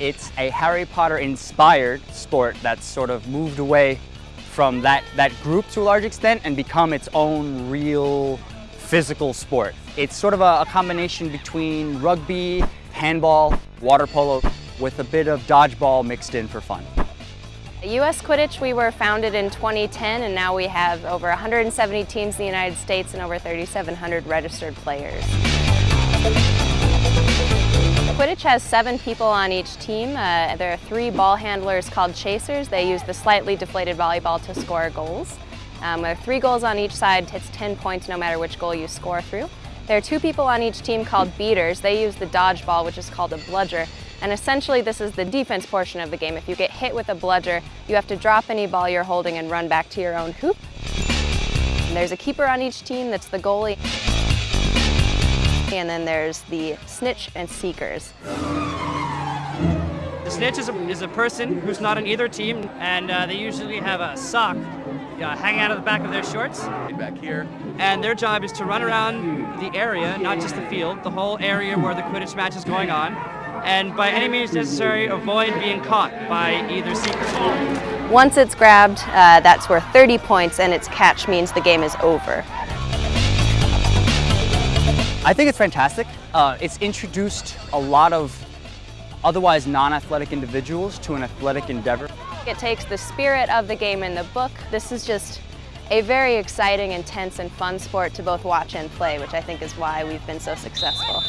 It's a Harry Potter inspired sport that's sort of moved away from that, that group to a large extent and become its own real physical sport. It's sort of a, a combination between rugby, handball, water polo, with a bit of dodgeball mixed in for fun. U.S. Quidditch, we were founded in 2010 and now we have over 170 teams in the United States and over 3,700 registered players. Quidditch has seven people on each team. Uh, there are three ball handlers called chasers. They use the slightly deflated volleyball to score goals. Um, there are three goals on each side. It's 10 points no matter which goal you score through. There are two people on each team called beaters. They use the dodgeball, which is called a bludger. And essentially this is the defense portion of the game. If you get hit with a bludger, you have to drop any ball you're holding and run back to your own hoop. And there's a keeper on each team that's the goalie. And then there's the snitch and seekers. The snitch is a, is a person who's not on either team, and uh, they usually have a sock uh, hanging out of the back of their shorts. Back here. And their job is to run around the area, not just the field, the whole area where the Quidditch match is going on, and by any means necessary, avoid being caught by either seeker. Once it's grabbed, uh, that's worth 30 points, and its catch means the game is over. I think it's fantastic. Uh, it's introduced a lot of otherwise non-athletic individuals to an athletic endeavor. It takes the spirit of the game in the book. This is just a very exciting, intense, and fun sport to both watch and play, which I think is why we've been so successful.